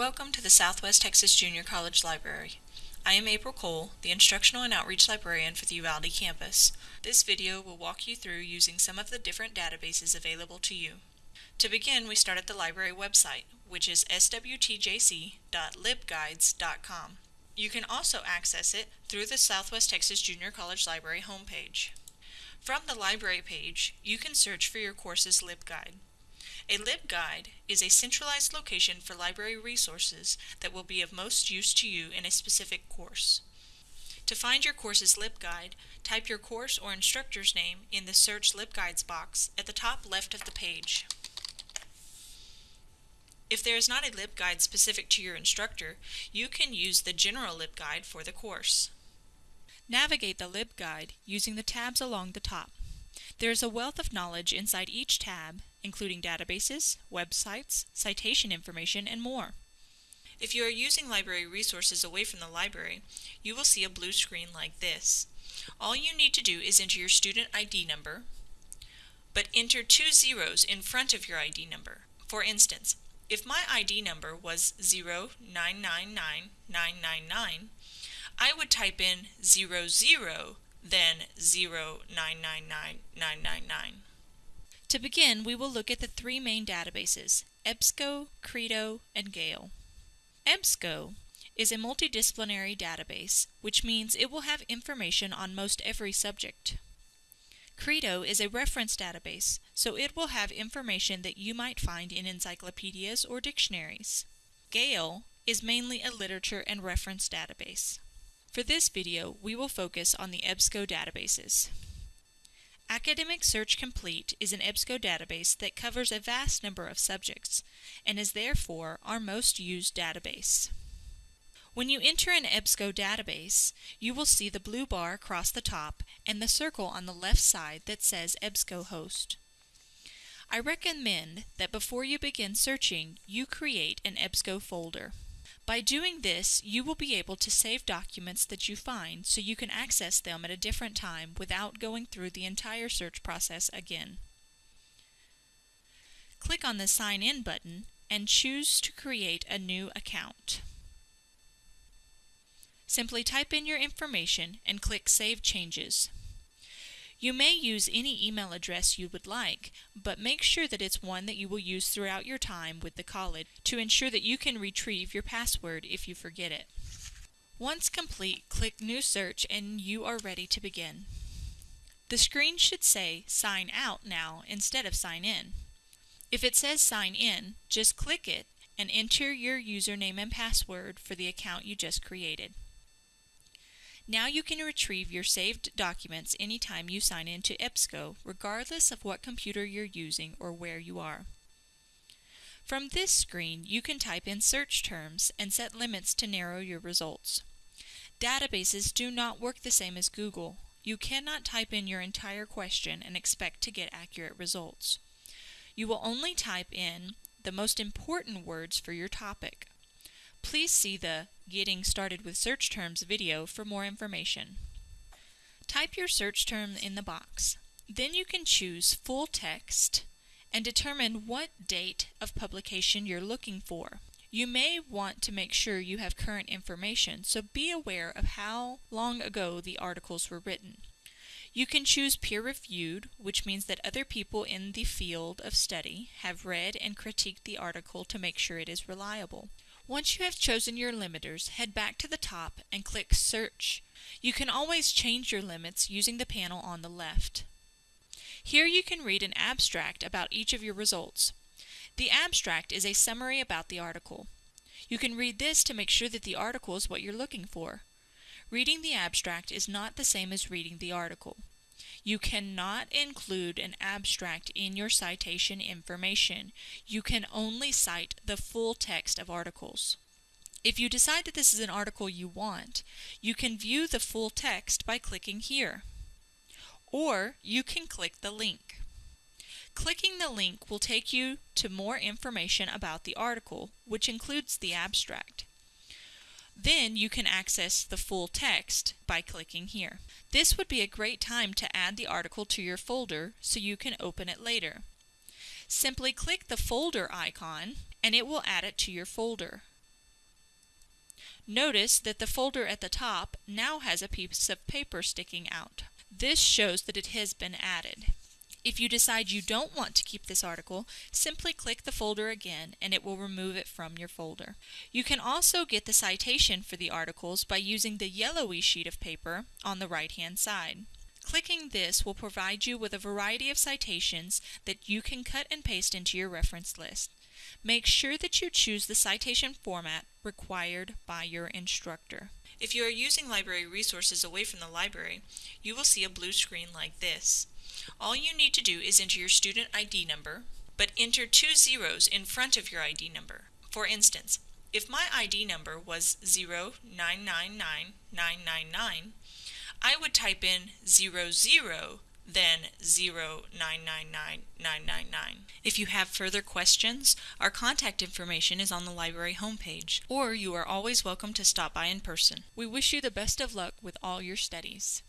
Welcome to the Southwest Texas Junior College Library. I am April Cole, the Instructional and Outreach Librarian for the Uvalde campus. This video will walk you through using some of the different databases available to you. To begin, we start at the library website, which is swtjc.libguides.com. You can also access it through the Southwest Texas Junior College Library homepage. From the library page, you can search for your course's LibGuide. A LibGuide is a centralized location for library resources that will be of most use to you in a specific course. To find your course's LibGuide, type your course or instructor's name in the Search LibGuides box at the top left of the page. If there is not a LibGuide specific to your instructor, you can use the general LibGuide for the course. Navigate the LibGuide using the tabs along the top. There is a wealth of knowledge inside each tab, including databases, websites, citation information, and more. If you are using library resources away from the library, you will see a blue screen like this. All you need to do is enter your student ID number, but enter two zeros in front of your ID number. For instance, if my ID number was 0999999, I would type in 00, then 0999999. To begin, we will look at the three main databases, EBSCO, Credo, and Gale. EBSCO is a multidisciplinary database, which means it will have information on most every subject. Credo is a reference database, so it will have information that you might find in encyclopedias or dictionaries. Gale is mainly a literature and reference database. For this video, we will focus on the EBSCO databases. Academic Search Complete is an EBSCO database that covers a vast number of subjects and is therefore our most used database. When you enter an EBSCO database, you will see the blue bar across the top and the circle on the left side that says EBSCO host. I recommend that before you begin searching, you create an EBSCO folder. By doing this, you will be able to save documents that you find so you can access them at a different time without going through the entire search process again. Click on the Sign In button and choose to create a new account. Simply type in your information and click Save Changes. You may use any email address you would like, but make sure that it's one that you will use throughout your time with the college to ensure that you can retrieve your password if you forget it. Once complete, click New Search and you are ready to begin. The screen should say Sign Out now instead of Sign In. If it says Sign In, just click it and enter your username and password for the account you just created. Now you can retrieve your saved documents anytime you sign into EBSCO, regardless of what computer you're using or where you are. From this screen, you can type in search terms and set limits to narrow your results. Databases do not work the same as Google. You cannot type in your entire question and expect to get accurate results. You will only type in the most important words for your topic. Please see the Getting Started with Search Terms video for more information. Type your search term in the box. Then you can choose Full Text and determine what date of publication you're looking for. You may want to make sure you have current information, so be aware of how long ago the articles were written. You can choose peer reviewed, which means that other people in the field of study have read and critiqued the article to make sure it is reliable. Once you have chosen your limiters, head back to the top and click Search. You can always change your limits using the panel on the left. Here you can read an abstract about each of your results. The abstract is a summary about the article. You can read this to make sure that the article is what you're looking for. Reading the abstract is not the same as reading the article. You cannot include an abstract in your citation information. You can only cite the full text of articles. If you decide that this is an article you want, you can view the full text by clicking here. Or you can click the link. Clicking the link will take you to more information about the article, which includes the abstract. Then you can access the full text by clicking here. This would be a great time to add the article to your folder so you can open it later. Simply click the folder icon and it will add it to your folder. Notice that the folder at the top now has a piece of paper sticking out. This shows that it has been added. If you decide you don't want to keep this article, simply click the folder again and it will remove it from your folder. You can also get the citation for the articles by using the yellowy sheet of paper on the right hand side. Clicking this will provide you with a variety of citations that you can cut and paste into your reference list. Make sure that you choose the citation format required by your instructor. If you are using library resources away from the library, you will see a blue screen like this. All you need to do is enter your student ID number, but enter two zeros in front of your ID number. For instance, if my ID number was 0999999, I would type in 00 then 0999999. If you have further questions, our contact information is on the library homepage, or you are always welcome to stop by in person. We wish you the best of luck with all your studies.